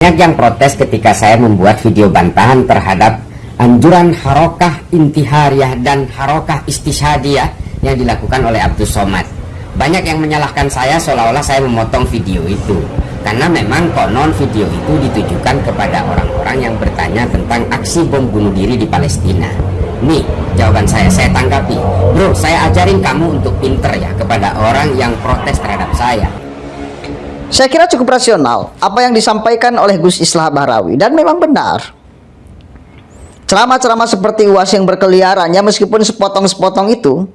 Banyak yang protes ketika saya membuat video bantahan terhadap anjuran harokah intihariah dan harokah istishadiyah yang dilakukan oleh Abdul Somad. Banyak yang menyalahkan saya seolah-olah saya memotong video itu. Karena memang konon video itu ditujukan kepada orang-orang yang bertanya tentang aksi bom bunuh diri di Palestina. Nih jawaban saya, saya tanggapi. Bro, saya ajarin kamu untuk pinter ya kepada orang yang protes terhadap saya. Saya kira cukup rasional apa yang disampaikan oleh Gus Islah Bahrawi dan memang benar. Ceramah-ceramah seperti uas yang berkeliaran ya meskipun sepotong-sepotong itu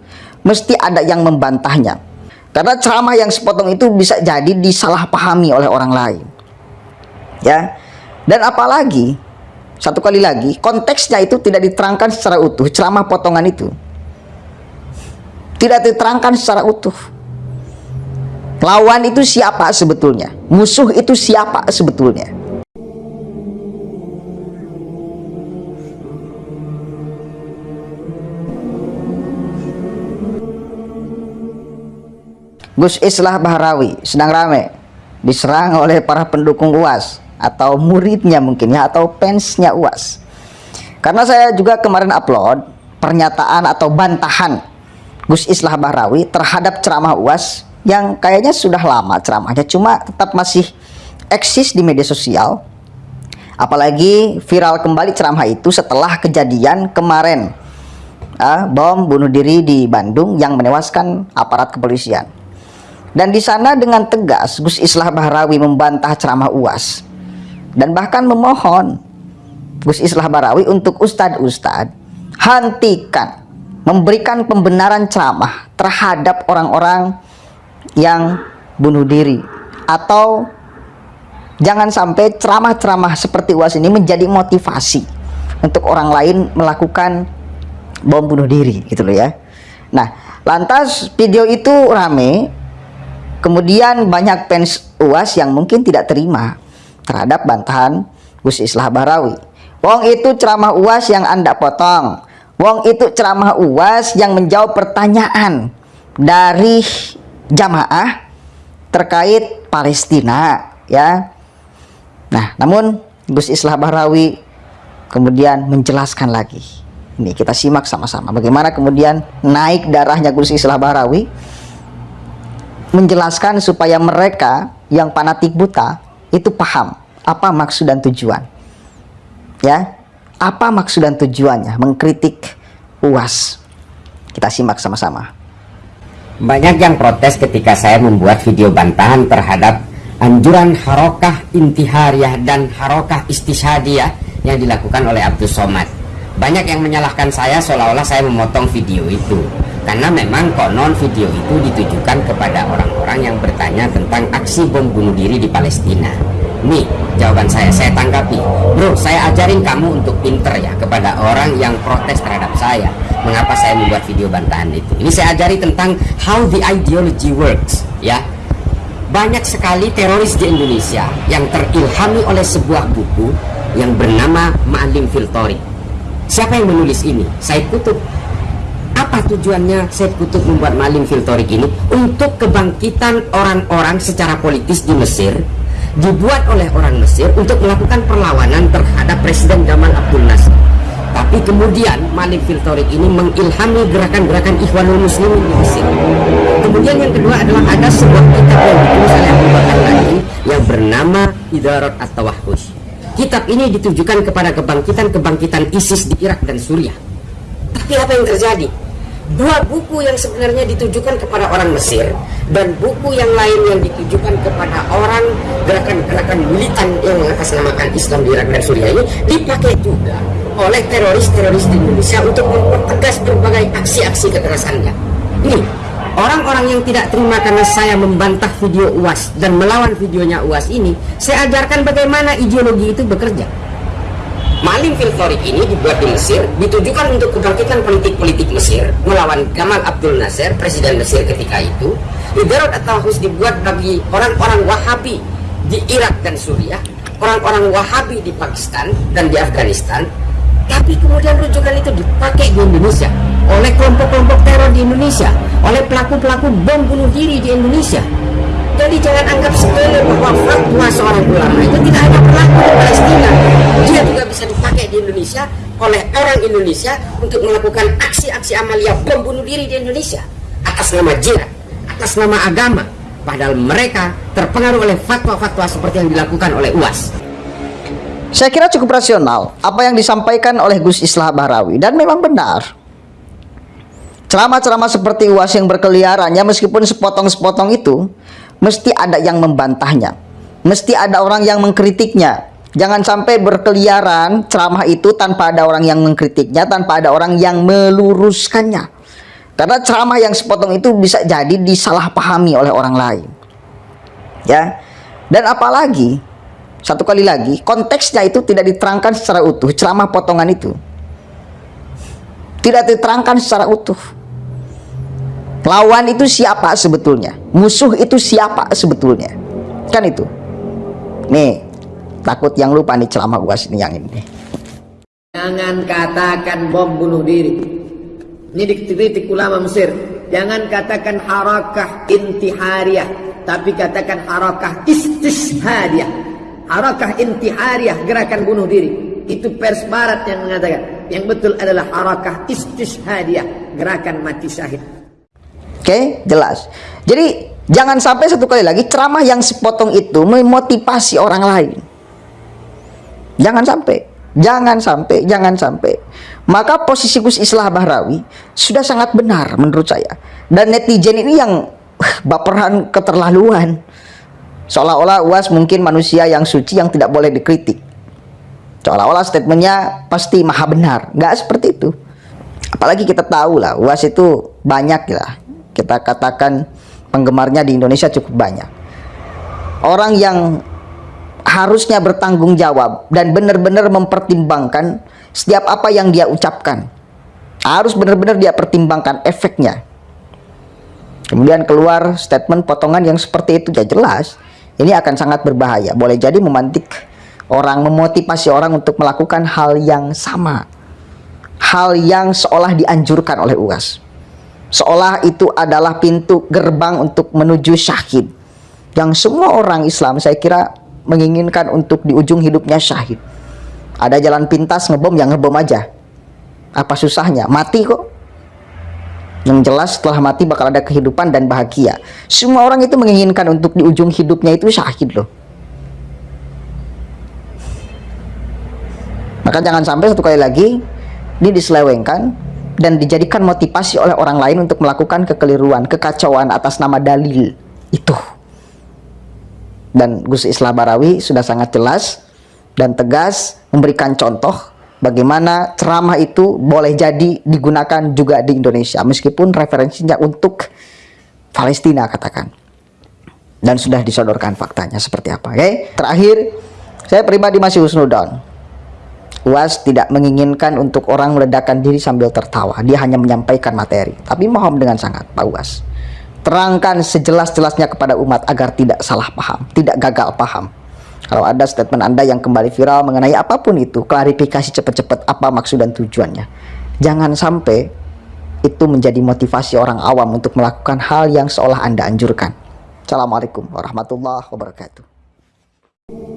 mesti ada yang membantahnya. Karena ceramah yang sepotong itu bisa jadi disalahpahami oleh orang lain. Ya. Dan apalagi satu kali lagi konteksnya itu tidak diterangkan secara utuh ceramah potongan itu. Tidak diterangkan secara utuh. Lawan itu siapa sebetulnya? Musuh itu siapa sebetulnya? Gus Islah Bahrawi sedang rame diserang oleh para pendukung UAS atau muridnya mungkin ya atau fansnya UAS. Karena saya juga kemarin upload pernyataan atau bantahan Gus Islah Bahrawi terhadap ceramah UAS yang kayaknya sudah lama ceramahnya cuma tetap masih eksis di media sosial. Apalagi viral kembali ceramah itu setelah kejadian kemarin. Ah, bom bunuh diri di Bandung yang menewaskan aparat kepolisian. Dan di sana dengan tegas Gus Islah Bahrawi membantah ceramah UAS. Dan bahkan memohon Gus Islah Bahrawi untuk ustadz-ustadz hentikan memberikan pembenaran ceramah terhadap orang-orang yang bunuh diri. Atau jangan sampai ceramah-ceramah seperti UAS ini menjadi motivasi untuk orang lain melakukan bom bunuh diri gitu loh ya. Nah lantas video itu rame kemudian banyak fans UAS yang mungkin tidak terima terhadap bantahan Gus Islah Barawi. Wong itu ceramah UAS yang anda potong. Wong itu ceramah UAS yang menjawab pertanyaan dari jamaah terkait Palestina ya. Nah, namun Gus Islah Bahrawi kemudian menjelaskan lagi. Ini kita simak sama-sama bagaimana kemudian naik darahnya Gus Islah Bahrawi menjelaskan supaya mereka yang fanatik buta itu paham apa maksud dan tujuan. Ya. Apa maksud dan tujuannya mengkritik UAS? Kita simak sama-sama. Banyak yang protes ketika saya membuat video bantahan terhadap anjuran harokah intihariah dan harokah istishadiyah yang dilakukan oleh Abdul Somad. Banyak yang menyalahkan saya seolah-olah saya memotong video itu. Karena memang konon video itu ditujukan kepada orang-orang yang bertanya tentang aksi bom bunuh diri di Palestina. Nih jawaban saya, saya tanggapi. Bro, saya ajarin kamu untuk pinter ya kepada orang yang protes terhadap saya mengapa saya membuat video bantahan itu. Ini saya ajari tentang how the ideology works ya. Banyak sekali teroris di Indonesia yang terilhami oleh sebuah buku yang bernama Ma'alim Filtori siapa yang menulis ini? Said Kutub apa tujuannya Said Kutub membuat Ma'alim Filtori ini? Untuk kebangkitan orang-orang secara politis di Mesir dibuat oleh orang Mesir untuk melakukan perlawanan terhadap Presiden Gamal Abdul Nasir tapi kemudian Malik Filtorik ini mengilhami gerakan-gerakan Ikhwanul Muslimin di Mesir. Kemudian yang kedua adalah ada sebuah kitab yang ditulis oleh Abu Bakar lagi yang bernama Idarat At-Tawahhush. Kitab ini ditujukan kepada kebangkitan-kebangkitan ISIS di Irak dan Suriah. Tapi apa yang terjadi? Dua buku yang sebenarnya ditujukan kepada orang Mesir dan buku yang lain yang ditujukan kepada orang gerakan-gerakan militan yang mengatasnamakan Islam di Irak dan Suriah ini dipakai juga oleh teroris-teroris di Indonesia untuk mempertegas berbagai aksi-aksi kekerasannya. Ini orang-orang yang tidak terima karena saya membantah video UAS dan melawan videonya UAS ini, saya ajarkan bagaimana ideologi itu bekerja. Malim Filtorik ini dibuat di Mesir, ditujukan untuk kebangkitan politik-politik Mesir melawan Gamal Abdul Nasser, presiden Mesir ketika itu. Ibarat atau harus dibuat bagi orang-orang Wahabi di Irak dan Suriah, orang-orang Wahabi di Pakistan dan di Afghanistan, tapi kemudian rujukan itu dipakai di Indonesia oleh kelompok-kelompok teror di Indonesia oleh pelaku-pelaku bom bunuh diri di Indonesia Jadi jangan anggap sepele bahwa fatwa seorang ulama itu tidak hanya berlaku di Palestina. Dia juga bisa dipakai di Indonesia oleh orang Indonesia untuk melakukan aksi-aksi amalia bom bunuh diri di Indonesia atas nama jihad, atas nama agama. Padahal mereka terpengaruh oleh fatwa-fatwa seperti yang dilakukan oleh UAS. Saya kira cukup rasional apa yang disampaikan oleh Gus Islah Bahrawi dan memang benar. Ceramah-ceramah seperti UAS yang berkeliarannya meskipun sepotong-sepotong itu mesti ada yang membantahnya. Mesti ada orang yang mengkritiknya. Jangan sampai berkeliaran ceramah itu tanpa ada orang yang mengkritiknya, tanpa ada orang yang meluruskannya. Karena ceramah yang sepotong itu bisa jadi disalahpahami oleh orang lain. Ya. Dan apalagi satu kali lagi, konteksnya itu tidak diterangkan secara utuh, ceramah potongan itu. Tidak diterangkan secara utuh. Lawan itu siapa sebetulnya? Musuh itu siapa sebetulnya? Kan itu. Nih, takut yang lupa nih ceramah gua sini yang ini. Jangan katakan bom bunuh diri. Ini dikritik ulama Mesir. Jangan katakan harakah intihariyah, tapi katakan harakah istishadiyah. Harakah intihariyah, gerakan bunuh diri. Itu pers barat yang mengatakan. Yang betul adalah harakah istishadiyah, gerakan mati syahid. Oke, jelas. Jadi jangan sampai satu kali lagi ceramah yang sepotong itu memotivasi orang lain. Jangan sampai, jangan sampai, jangan sampai. Maka posisi Gus Islah Bahrawi sudah sangat benar menurut saya. Dan netizen ini yang baperan keterlaluan. Seolah-olah UAS mungkin manusia yang suci yang tidak boleh dikritik. Seolah-olah statementnya pasti maha benar. Nggak seperti itu. Apalagi kita tahu lah, UAS itu banyak lah kita katakan penggemarnya di Indonesia cukup banyak orang yang harusnya bertanggung jawab dan benar-benar mempertimbangkan setiap apa yang dia ucapkan harus benar-benar dia pertimbangkan efeknya kemudian keluar statement potongan yang seperti itu ya jelas ini akan sangat berbahaya. Boleh jadi memantik orang memotivasi orang untuk melakukan hal yang sama. Hal yang seolah dianjurkan oleh UAS. Seolah itu adalah pintu gerbang untuk menuju syahid. Yang semua orang Islam saya kira menginginkan untuk di ujung hidupnya syahid. Ada jalan pintas ngebom yang ngebom aja. Apa susahnya? Mati kok yang jelas setelah mati bakal ada kehidupan dan bahagia semua orang itu menginginkan untuk di ujung hidupnya itu syahid loh maka jangan sampai satu kali lagi ini diselewengkan dan dijadikan motivasi oleh orang lain untuk melakukan kekeliruan, kekacauan atas nama dalil itu. Dan Gus Islah Barawi sudah sangat jelas dan tegas memberikan contoh bagaimana ceramah itu boleh jadi digunakan juga di Indonesia meskipun referensinya untuk Palestina katakan. Dan sudah disodorkan faktanya seperti apa. Oke, okay? terakhir saya pribadi masih husnudon UAS tidak menginginkan untuk orang meledakkan diri sambil tertawa. Dia hanya menyampaikan materi. Tapi mohon dengan sangat, Pak UAS. Terangkan sejelas-jelasnya kepada umat agar tidak salah paham, tidak gagal paham. Kalau ada statement Anda yang kembali viral mengenai apa pun itu, klarifikasi cepat-cepat apa maksud dan tujuannya. Jangan sampai itu menjadi motivasi orang awam untuk melakukan hal yang seolah Anda anjurkan. Assalamualaikum warahmatullahi wabarakatuh.